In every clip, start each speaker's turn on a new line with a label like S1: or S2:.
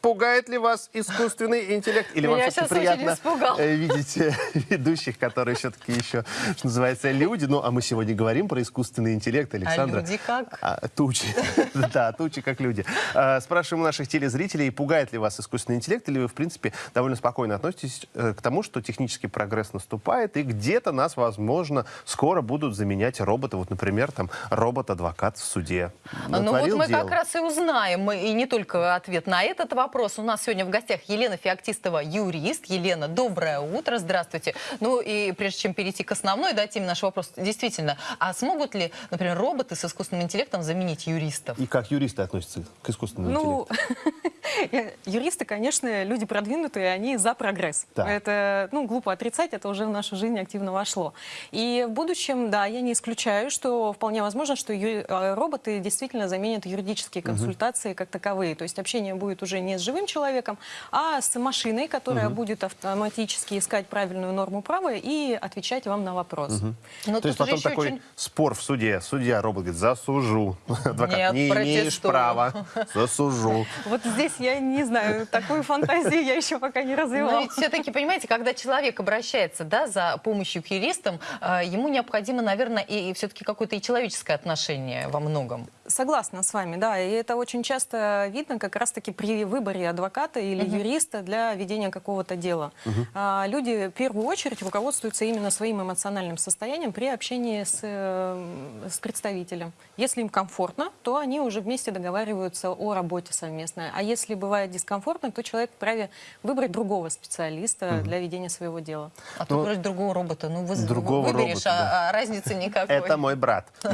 S1: Пугает ли вас искусственный интеллект? Или вам
S2: Меня
S1: все-таки
S2: щас очень
S1: приятно э, видеть э, ведущих, которые все-таки еще, что называется, люди? Ну, а мы сегодня говорим про искусственный интеллект, Александра.
S2: люди как?
S1: А, тучи. Да, тучи как люди. А, Спрашиваем у наших телезрителей, пугает ли вас искусственный интеллект, или вы, в принципе, довольно спокойно относитесь э, к тому, что технический прогресс наступает, и где-то нас, возможно, скоро будут заменять роботы. Вот, например, там, робот-адвокат в суде.
S2: Ну вот мы как раз и узнаем, и не только ответ на этот вопрос. У нас сегодня в гостях Елена Феоктистова, юрист. Елена, доброе утро, здравствуйте. Ну и прежде чем перейти к основной да, теме нашего вопроса, действительно, а смогут ли, например, роботы с искусственным интеллектом заменить юристов?
S1: И как юристы относятся к искусственному
S3: Ну,
S1: интеллекту?
S3: юристы, конечно, люди продвинутые, они за прогресс.
S1: Так.
S3: Это, ну, глупо отрицать, это уже в нашу жизнь активно вошло. И в будущем, да, я не исключаю, что вполне возможно, что э, роботы действительно заменят юридические консультации как таковые. То есть общение будет уже не с живым человеком, а с машиной, которая будет автоматически искать правильную норму права и отвечать вам на вопрос.
S2: Но
S1: То есть потом такой
S2: очень-
S1: спор в суде. Судья, робот говорит, засужу. Адвокат,
S2: Нет,
S1: не имеешь
S2: протестую.
S1: права, засужу.
S3: Вот здесь я не знаю, такую фантазию я еще пока не
S2: Но
S3: развивала.
S2: ведь все-таки, понимаете, когда человек обращается да, за помощью к юристам, э, ему необходимо, наверное, и, все-таки какое-то и человеческое отношение во многом.
S3: Согласна с вами, да. И это очень часто видно как раз-таки при выборе адвоката или юриста для ведения какого-то дела. А, люди в первую очередь руководствуются именно своим эмоциональным состоянием при общении с, э, с представителем. Если им комфортно, то они уже вместе договариваются о работе совместной. А если бывает дискомфортно, то человек вправе выбрать другого специалиста для ведения своего дела.
S2: А тут вроде другого робота. Ну, вы,
S1: Другого
S2: выберешь,
S1: робота,
S2: а-
S1: да.
S2: а разницы никакой.
S1: Это мой брат.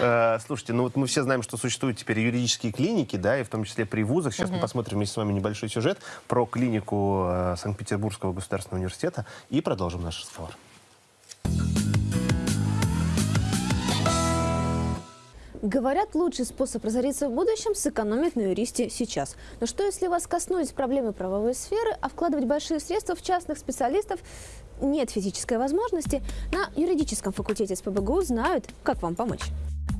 S1: Э, Слушайте, ну вот мы все знаем, что существуют теперь юридические клиники, да, и в том числе при вузах. Сейчас мы посмотрим вместе с вами небольшой сюжет про клинику э, Санкт-Петербургского государственного университета и продолжим наш разговор.
S4: Говорят, лучший способ разориться в будущем – сэкономить на юристе сейчас. Но что, если вас коснулись проблемы правовой сферы, а вкладывать большие средства в частных специалистов нет физической возможности? На юридическом факультете СПБГУ знают, как вам помочь.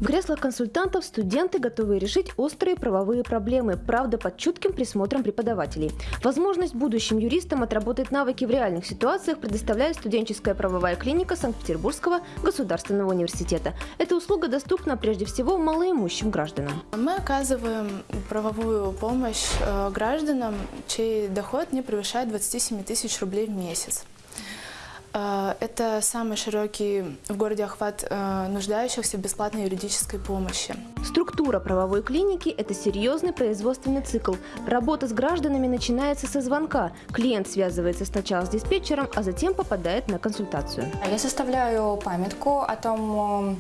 S4: В креслах консультантов студенты готовы решить острые правовые проблемы, правда под чутким присмотром преподавателей. Возможность будущим юристам отработать навыки в реальных ситуациях предоставляет студенческая правовая клиника Санкт-Петербургского государственного университета. Эта услуга доступна прежде всего малоимущим гражданам.
S5: Мы оказываем правовую помощь э, гражданам, чей доход не превышает 27 тысяч рублей в месяц. Э, Это самый широкий в городе охват э, нуждающихся в бесплатной юридической помощи.
S4: Структура правовой клиники – это серьезный производственный цикл. Работа с гражданами начинается со звонка. Клиент связывается сначала с диспетчером, а затем попадает на консультацию.
S6: Я составляю памятку о том,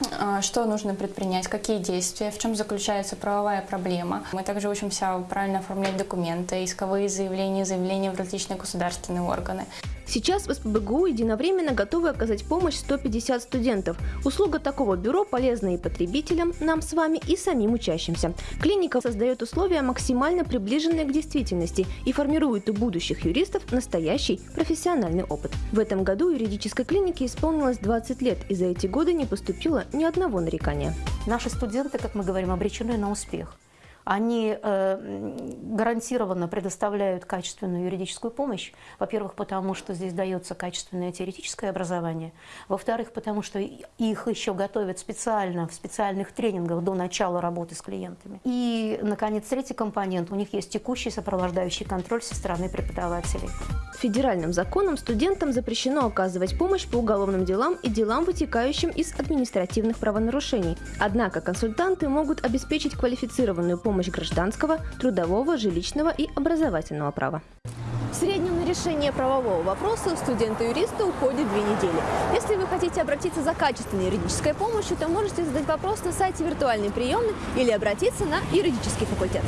S6: э, что нужно предпринять, какие действия, в чем заключается правовая проблема. Мы также учимся правильно оформлять документы, исковые заявления, заявления в различные государственные органы.
S4: Сейчас в СПБГУ единовременно готовы оказать помощь 150 студентов. Услуга такого бюро полезна и потребителям, нам с вами, и самим учащимся. Клиника создает условия, максимально приближенные к действительности и формирует у будущих юристов настоящий профессиональный опыт. В этом году юридической клинике исполнилось 20 лет, и за эти годы не поступило ни одного нарекания.
S7: Наши студенты, как мы говорим, обречены на успех. Они э, м, гарантированно предоставляют качественную юридическую помощь. Во-первых, потому что здесь дается качественное теоретическое образование. Во-вторых, потому что их еще готовят специально в специальных тренингах до начала работы с клиентами. И, наконец, третий компонент. У них есть текущий сопровождающий контроль со стороны преподавателей.
S4: Федеральным законом студентам запрещено оказывать помощь по уголовным делам и делам, вытекающим из административных правонарушений. Однако консультанты могут обеспечить квалифицированную помощь гражданского, трудового, жилищного и образовательного права. В среднем на решение правового вопроса у студента-юриста уходит две недели. Если вы хотите обратиться за качественной юридической помощью, то можете задать вопрос на сайте виртуальной приемной или обратиться на юридический факультет.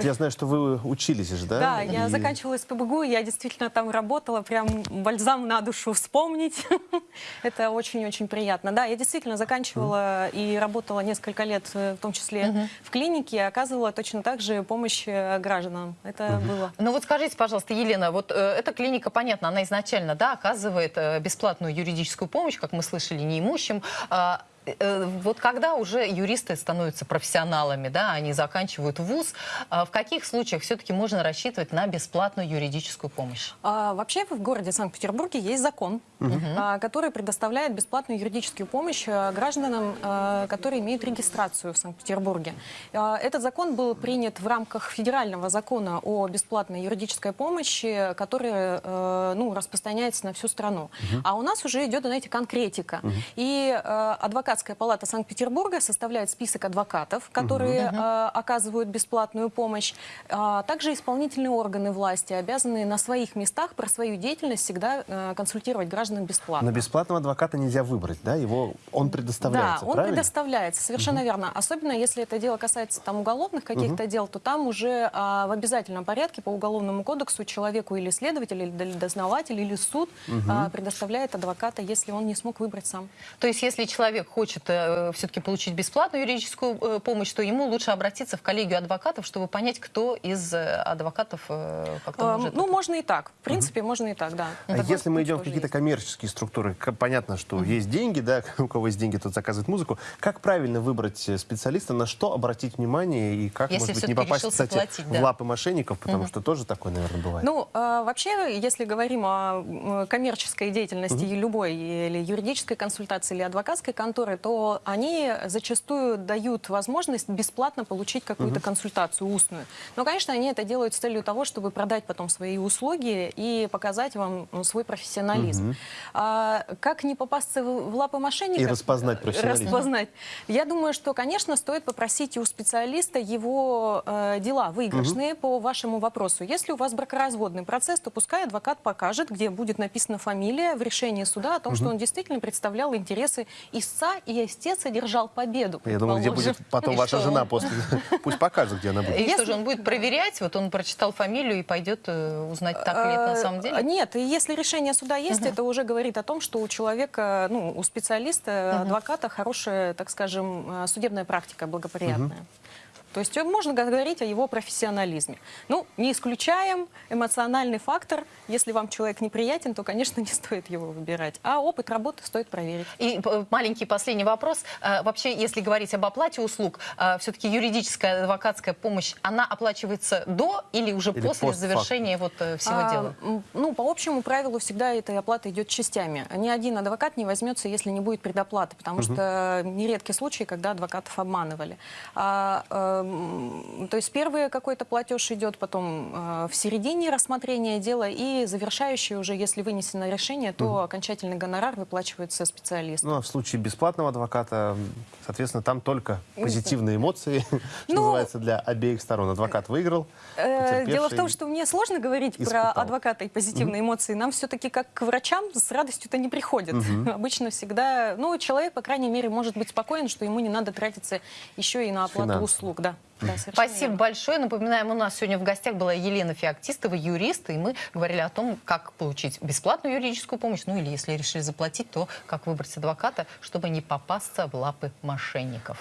S1: Вот я знаю, что вы учились же, да?
S3: Да, я
S1: И-
S3: заканчивала СПБГУ, я действительно там работала, прям бальзам на душу вспомнить. Это очень-очень приятно. Да, я действительно заканчивала и работала несколько лет, э, в том числе в клинике, и оказывала точно так же помощь э, гражданам. Это было.
S2: Ну вот скажите, пожалуйста, Елена, вот э, эта клиника, понятно, она изначально, да, оказывает э, бесплатную юридическую помощь, как мы слышали, неимущим. Э, Вот когда уже юристы становятся профессионалами, да, они заканчивают вуз, а в каких случаях все-таки можно рассчитывать на бесплатную юридическую помощь?
S3: А, вообще в городе Санкт-Петербурге есть закон, а, который предоставляет бесплатную юридическую помощь а, гражданам, а, которые имеют регистрацию в Санкт-Петербурге. А, этот закон был принят в рамках федерального закона о бесплатной юридической помощи, который э, ну, распространяется на всю страну. А у нас уже идет, знаете, конкретика. И э, адвокатская палата Санкт-Петербурга составляет список адвокатов, которые э, оказывают бесплатную помощь. А также исполнительные органы власти обязаны на своих местах про свою деятельность всегда э, консультировать граждан бесплатно.
S1: Но бесплатного адвоката нельзя выбрать, да? Его, он предоставляется,
S3: Да, он
S1: правильно?
S3: предоставляется, совершенно верно. Особенно если это дело касается там уголовных каких-то дел, то там уже а, в обязательном порядке по уголовному кодексу человеку или следователь, или дознаватель, или суд а, предоставляет адвоката, если он не смог выбрать сам.
S2: То есть, если человек хочет все-таки получить бесплатную юридическую э, помощь, то ему лучше обратиться в коллегию адвокатов, чтобы понять, кто из э, адвокатов э, как-то
S3: А,
S2: может...
S3: ну, можно и так. В принципе, можно и так, да.
S1: А
S3: Такой
S1: если мы идем в какие-то коммерческие структуры, понятно, что есть деньги, да, у кого есть деньги, тот заказывает музыку. Как правильно выбрать э, специалиста, на что обратить внимание и как,
S2: Если
S1: может быть, не попасть, кстати,
S2: платить,
S1: в
S2: да.
S1: лапы мошенников, потому что тоже такое, наверное, бывает.
S3: Ну, э, вообще, если говорим о коммерческой деятельности и любой, или юридической консультации, или адвокатской конторы, то они зачастую дают возможность бесплатно получить какую-то консультацию устную. Но, конечно, они это делают с целью того, чтобы продать потом свои услуги и показать вам ну, свой профессионализм. А как не попасться в, в лапы мошенников?
S1: И распознать профессионализм.
S3: Распознать. Я думаю, что, конечно, стоит попросить у специалиста его э, дела выигрышные по вашему вопросу. Если у вас бракоразводный процесс, то пускай адвокат покажет, где будет написана фамилия в решении суда о том, что он действительно представлял интересы истца и истец одержал победу.
S1: Я думаю, где будет потом
S2: И
S1: ваша
S2: что?
S1: жена после... Пусть покажет, где она будет.
S2: И что
S3: Если-
S2: же, он будет проверять, вот он прочитал фамилию и пойдет э, узнать, так ли это на самом
S3: Э,
S2: деле?
S3: Нет, и если решение суда есть, это уже говорит о том, что у человека, ну, у специалиста, адвоката хорошая, так скажем, э, судебная практика благоприятная. То есть э, можно говорить о его профессионализме. Ну, не исключаем эмоциональный фактор. Если вам человек неприятен, то, конечно, не стоит его выбирать. А опыт работы стоит проверить.
S2: И э, маленький последний вопрос. Э, Вообще, если говорить об оплате услуг, все-таки юридическая адвокатская помощь, она оплачивается до или уже
S1: Или
S2: после завершения вот э, всего
S3: А,
S2: дела?
S3: Ну, по общему правилу всегда эта оплата идет частями. Ни один адвокат не возьмется, если не будет предоплаты, потому что нередки случаи, когда адвокатов обманывали. А, то есть первый какой-то платеж идет, потом э, в середине рассмотрения дела и завершающий уже, если вынесено решение, то окончательный гонорар выплачивается специалисту.
S1: Ну, а в случае бесплатного адвоката, соответственно, там только позитивные эмоции, что
S3: Ну,
S1: называется, для обеих сторон. Адвокат выиграл,
S3: Э, Дело в том, что мне сложно говорить про адвоката и позитивные эмоции. Нам все-таки, как к врачам, с радостью-то не приходят. Обычно всегда... Ну, человек, по крайней мере, может быть спокоен, что ему не надо тратиться еще и на оплату услуг. Да. Да, совершенно
S2: Спасибо
S3: верно.
S2: большое. Напоминаем, у нас сегодня в гостях была Елена Феоктистова, юрист, и мы говорили о том, как получить бесплатную юридическую помощь, ну или если решили заплатить, то как выбрать адвоката, чтобы не попасться в лапы мошенников.